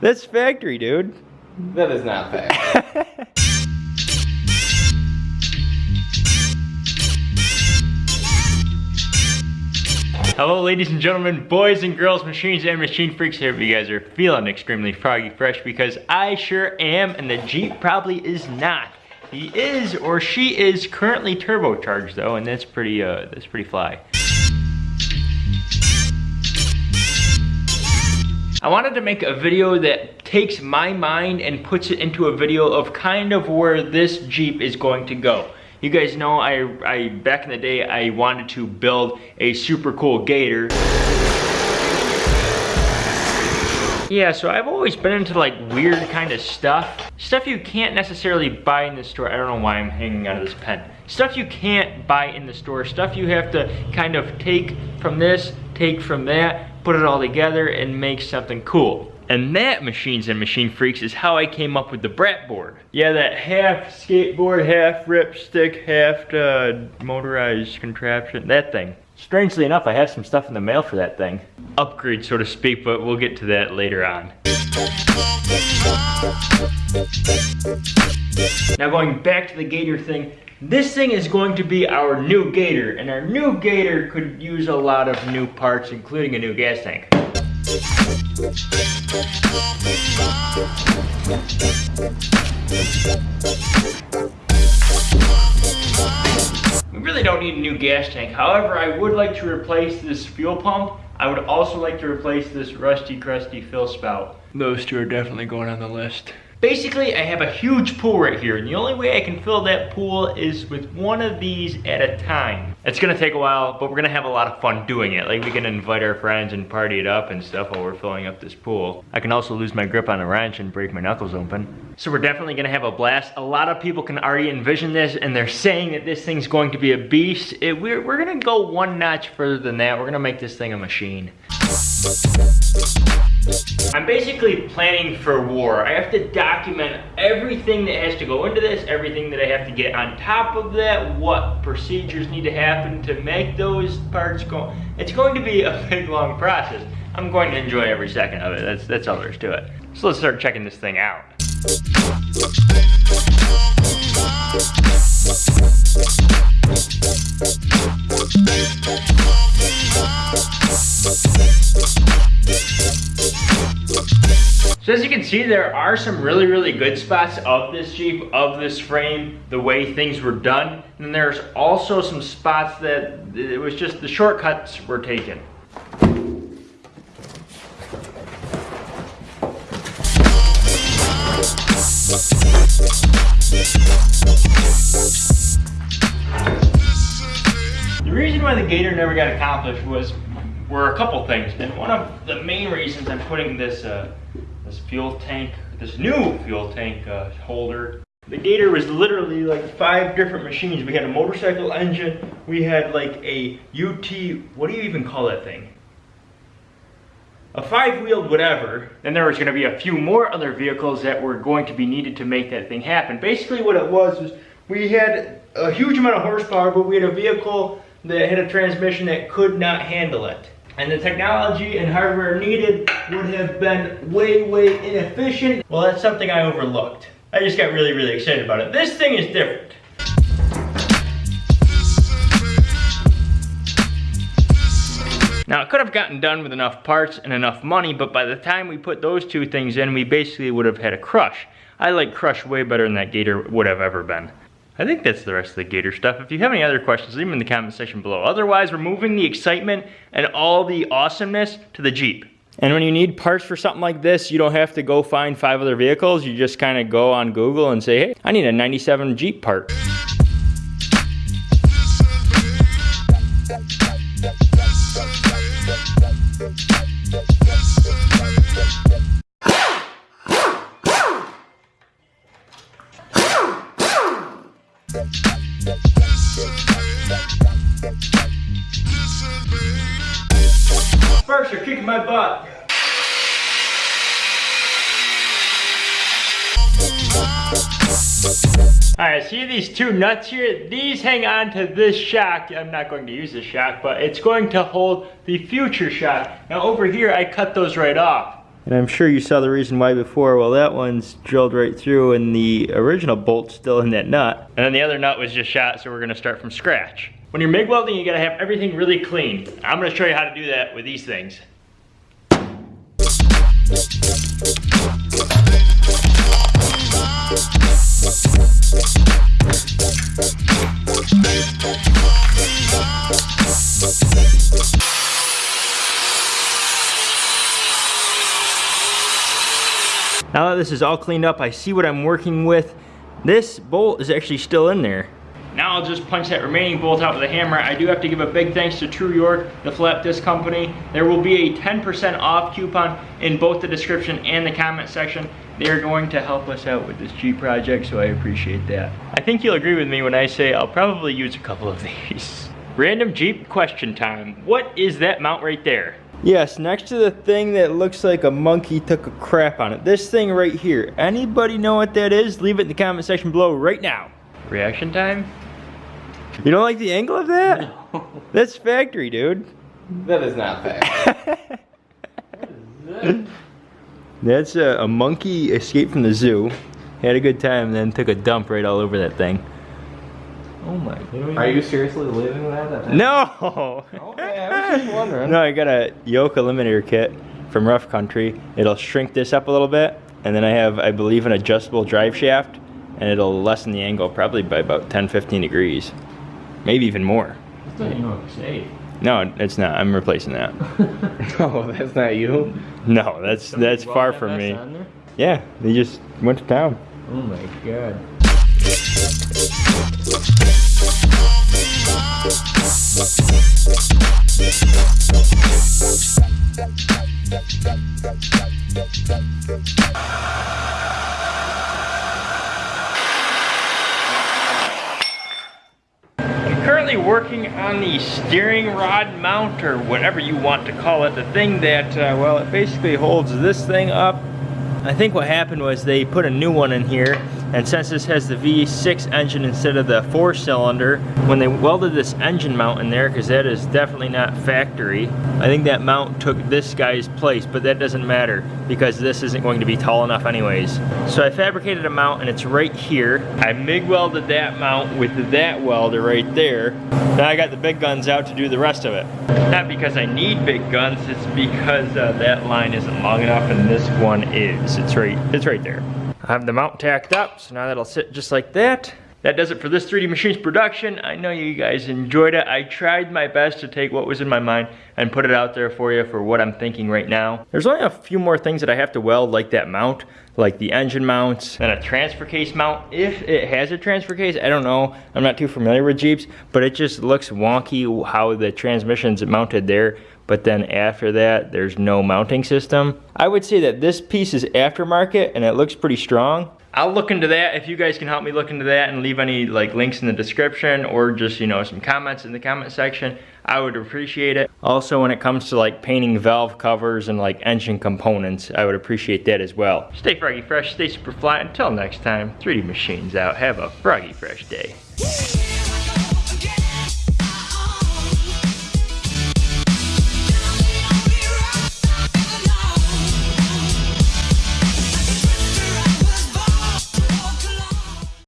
That's factory, dude. That is not fair. Hello ladies and gentlemen, boys and girls, machines and machine freaks. Here, if you guys are feeling extremely froggy fresh because I sure am and the Jeep probably is not. He is or she is currently turbocharged though and that's pretty uh that's pretty fly. I wanted to make a video that takes my mind and puts it into a video of kind of where this Jeep is going to go. You guys know I, I back in the day I wanted to build a super cool gator. Yeah, so I've always been into like weird kind of stuff. Stuff you can't necessarily buy in the store. I don't know why I'm hanging out of this pen. Stuff you can't buy in the store. Stuff you have to kind of take from this, take from that, put it all together and make something cool. And that, Machines and Machine Freaks, is how I came up with the Brat board. Yeah, that half skateboard, half ripstick, half uh, motorized contraption, that thing. Strangely enough, I have some stuff in the mail for that thing. Upgrade, so to speak, but we'll get to that later on. Now going back to the Gator thing, this thing is going to be our new Gator, and our new Gator could use a lot of new parts, including a new gas tank. We really don't need a new gas tank. However, I would like to replace this fuel pump. I would also like to replace this rusty, crusty fill spout. Those two are definitely going on the list. Basically, I have a huge pool right here, and the only way I can fill that pool is with one of these at a time. It's gonna take a while, but we're gonna have a lot of fun doing it. Like, we can invite our friends and party it up and stuff while we're filling up this pool. I can also lose my grip on a wrench and break my knuckles open. So we're definitely gonna have a blast. A lot of people can already envision this, and they're saying that this thing's going to be a beast. It, we're, we're gonna go one notch further than that. We're gonna make this thing a machine. I'm basically planning for war. I have to document everything that has to go into this, everything that I have to get on top of that, what procedures need to happen to make those parts go. It's going to be a big long process. I'm going to enjoy every second of it. That's, that's all there is to it. So let's start checking this thing out. So as you can see, there are some really, really good spots of this Jeep, of this frame, the way things were done. And there's also some spots that it was just the shortcuts were taken. Gator never got accomplished was were a couple things, and one of the main reasons I'm putting this uh, this fuel tank, this new fuel tank uh, holder. The Gator was literally like five different machines. We had a motorcycle engine, we had like a UT, what do you even call that thing? A five-wheeled whatever. Then there was gonna be a few more other vehicles that were going to be needed to make that thing happen. Basically what it was was we had a huge amount of horsepower, but we had a vehicle that had a transmission that could not handle it and the technology and hardware needed would have been way, way inefficient. Well, that's something I overlooked. I just got really, really excited about it. This thing is different. Now, it could have gotten done with enough parts and enough money, but by the time we put those two things in, we basically would have had a crush. I like crush way better than that Gator would have ever been. I think that's the rest of the Gator stuff. If you have any other questions, leave them in the comment section below. Otherwise, we're moving the excitement and all the awesomeness to the Jeep. And when you need parts for something like this, you don't have to go find five other vehicles. You just kind of go on Google and say, hey, I need a 97 Jeep part. First, you're kicking my butt. Alright, see these two nuts here? These hang on to this shock. I'm not going to use this shock, but it's going to hold the future shock. Now over here, I cut those right off. And I'm sure you saw the reason why before. Well, that one's drilled right through and the original bolt's still in that nut. And then the other nut was just shot, so we're gonna start from scratch. When you're MIG welding, you gotta have everything really clean. I'm gonna show you how to do that with these things. Now that this is all cleaned up, I see what I'm working with. This bolt is actually still in there. Now I'll just punch that remaining bolt out with a hammer. I do have to give a big thanks to True York, the flap disc company. There will be a 10% off coupon in both the description and the comment section. They are going to help us out with this Jeep project, so I appreciate that. I think you'll agree with me when I say I'll probably use a couple of these. Random Jeep question time. What is that mount right there? Yes, next to the thing that looks like a monkey took a crap on it. This thing right here. Anybody know what that is? Leave it in the comment section below right now. Reaction time? You don't like the angle of that? No. That's factory, dude. That is not fair. That's a, a monkey escaped from the zoo, had a good time, and then took a dump right all over that thing. Oh my god. Are you seriously leaving that? No! Okay, I was just wondering. No, I got a yoke eliminator kit from Rough Country. It'll shrink this up a little bit, and then I have, I believe, an adjustable drive shaft, and it'll lessen the angle probably by about 10, 15 degrees. Maybe even more. It's not Yoke 8. No, it's not. I'm replacing that. No, oh, that's not you. No, that's that's far from me. Yeah, they just went to town. Oh my god. Working on the steering rod mount or whatever you want to call it. The thing that, uh, well, it basically holds this thing up. I think what happened was they put a new one in here and since this has the V6 engine instead of the four cylinder, when they welded this engine mount in there, because that is definitely not factory, I think that mount took this guy's place, but that doesn't matter because this isn't going to be tall enough anyways. So I fabricated a mount and it's right here. I MIG welded that mount with that welder right there. Now I got the big guns out to do the rest of it. Not because I need big guns, it's because uh, that line isn't long enough and this one is. It's right, it's right there. I have the mount tacked up, so now that'll sit just like that. That does it for this 3D Machines production. I know you guys enjoyed it. I tried my best to take what was in my mind and put it out there for you for what I'm thinking right now. There's only a few more things that I have to weld like that mount, like the engine mounts and a transfer case mount. If it has a transfer case, I don't know. I'm not too familiar with Jeeps, but it just looks wonky how the transmission's mounted there but then after that there's no mounting system. I would say that this piece is aftermarket and it looks pretty strong. I'll look into that if you guys can help me look into that and leave any like links in the description or just you know some comments in the comment section. I would appreciate it. Also when it comes to like painting valve covers and like engine components, I would appreciate that as well. Stay froggy fresh, stay super fly. Until next time, 3D Machines out. Have a froggy fresh day.